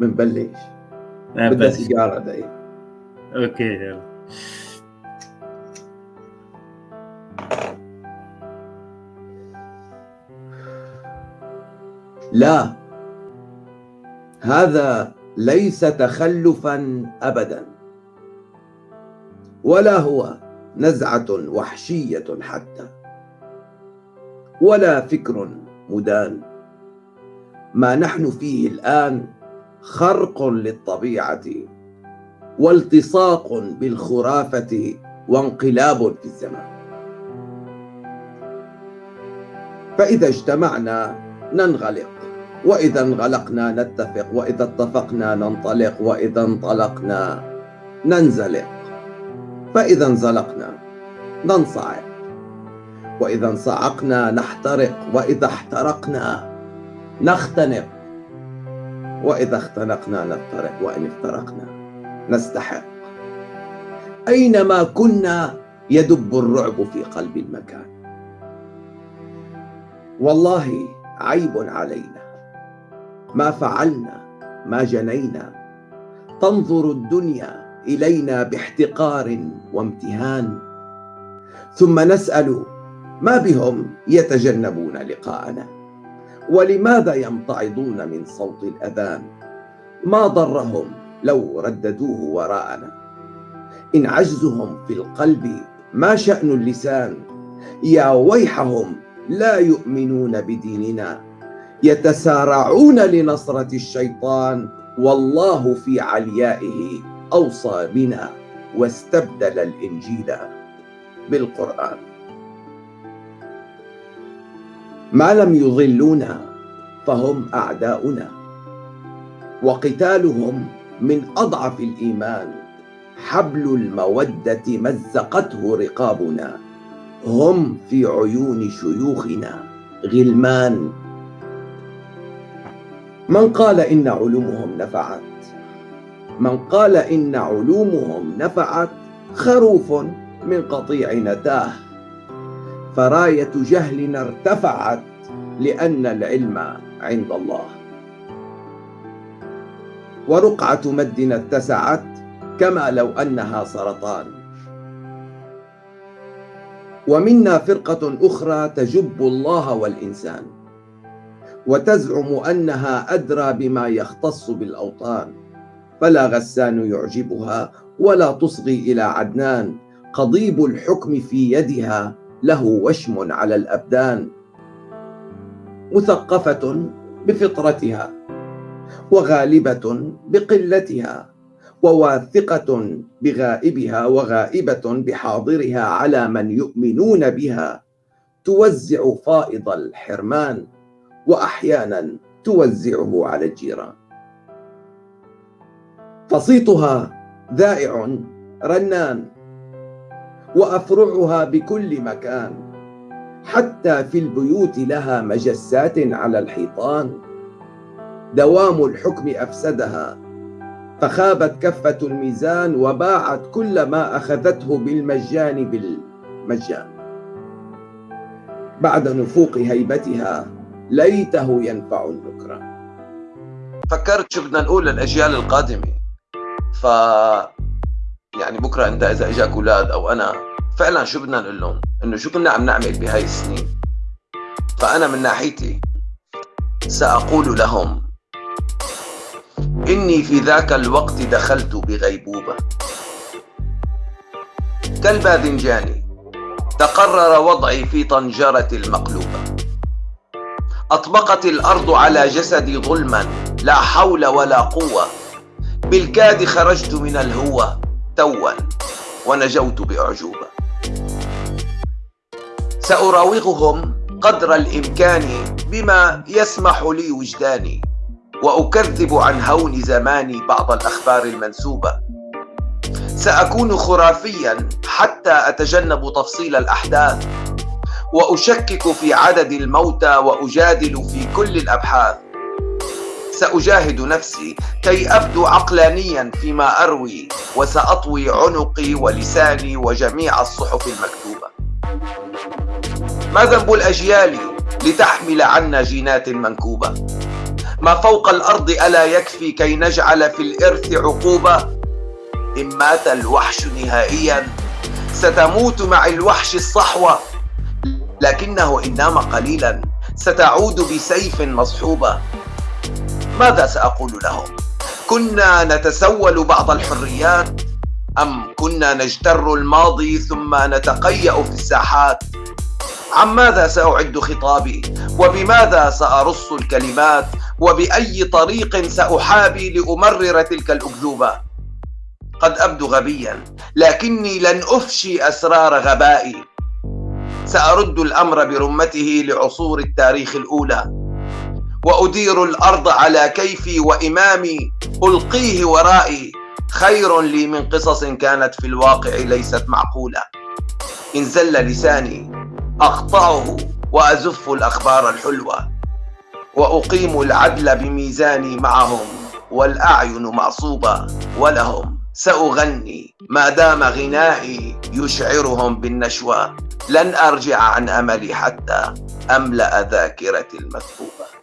بنبلش بدها سيجارة دقيقه أوكي يلا. لا. هذا ليس تخلفا ابدا. ولا هو نزعة وحشية حتى. ولا فكر مدان. ما نحن فيه الآن خرق للطبيعة والتصاق بالخرافة وانقلاب في الزمان. فإذا اجتمعنا ننغلق وإذا انغلقنا نتفق وإذا اتفقنا ننطلق وإذا انطلقنا ننزلق. فإذا انزلقنا ننصعق وإذا انصعقنا نحترق وإذا احترقنا نختنق. وإذا اختنقنا نفترق وإن افترقنا نستحق. أينما كنا يدب الرعب في قلب المكان. والله عيب علينا. ما فعلنا ما جنينا. تنظر الدنيا إلينا باحتقار وامتهان. ثم نسأل ما بهم يتجنبون لقاءنا؟ ولماذا يمتعضون من صوت الأذان؟ ما ضرهم لو رددوه وراءنا. إن عجزهم في القلب ما شأن اللسان. يا ويحهم لا يؤمنون بديننا. يتسارعون لنصرة الشيطان. والله في عليائه أوصى بنا واستبدل الإنجيل بالقرآن. ما لم يضلونا فهم أعداؤنا. وقتالهم من أضعف الإيمان حبل المودة مزقته رقابنا. هم في عيون شيوخنا غلمان. من قال إن علومهم نفعت؟ من قال إن علومهم نفعت خروف من قطيع نتاه. فراية جهلنا ارتفعت لأن العلم عند الله. ورقعة مدنا اتسعت كما لو أنها سرطان. ومنا فرقة أخرى تجب الله والإنسان. وتزعم أنها أدرى بما يختص بالأوطان. فلا غسان يعجبها ولا تصغي إلى عدنان. قضيب الحكم في يدها له وشم على الأبدان مثقفة بفطرتها وغالبة بقلتها وواثقة بغائبها وغائبة بحاضرها على من يؤمنون بها توزع فائض الحرمان وأحيانا توزعه على الجيران. فصيتها ذائع رنان وأفرعها بكل مكان حتى في البيوت لها مجسات على الحيطان. دوام الحكم أفسدها فخابت كفة الميزان وباعت كل ما أخذته بالمجان بالمجان. بعد نفوق هيبتها ليته ينفع النكران. فكرت شو بدنا نقول للأجيال القادمة ف يعني بكرة انت إذا إجاك أولاد أو أنا فعلا شو بدنا نقول لهم؟ إنه شو كنا عم نعمل بهاي السنين؟ فأنا من ناحيتي سأقول لهم إني في ذاك الوقت دخلت بغيبوبة. كالباذنجان تقرر وضعي في طنجرة المقلوبة. أطبقت الأرض على جسدي ظلما لا حول ولا قوة. بالكاد خرجت من الهوى. توا ونجوت بأعجوبة. سأراوغهم قدر الإمكان بما يسمح لي وجداني وأكذب عن هون زماني بعض الأخبار المنسوبة. سأكون خرافيا حتى أتجنب تفصيل الأحداث وأشكك في عدد الموتى وأجادل في كل الأبحاث. سأجاهد نفسي كي أبدو عقلانيا فيما أروي وسأطوي عنقي ولساني وجميع الصحف المكتوبة. ما ذنب الأجيال لتحمل عنا جينات منكوبة؟ ما فوق الأرض ألا يكفي كي نجعل في الإرث عقوبة؟ إن مات الوحش نهائيا ستموت مع الوحش الصحوة. لكنه إن نام قليلا ستعود بسيف مصحوبة. ماذا سأقول لهم؟ كنا نتسول بعض الحريات أم كنا نجتر الماضي ثم نتقيأ في الساحات؟ عن ماذا سأعد خطابي؟ وبماذا سأرص الكلمات؟ وبأي طريق سأحابي لأمرر تلك الأكذوبة؟ قد أبدو غبيا لكني لن أفشي أسرار غبائي. سأرد الأمر برمته لعصور التاريخ الأولى. وأدير الأرض على كيفي وإمامي ألقيه ورائي. خير لي من قصص كانت في الواقع ليست معقولة. إن زل لساني أقطعه وأزف الأخبار الحلوة. وأقيم العدل بميزاني معهم والأعين معصوبة ولهم. سأغني ما دام غنائي يشعرهم بالنشوة. لن أرجع عن أملي حتى أملأ ذاكرتي المثقوبة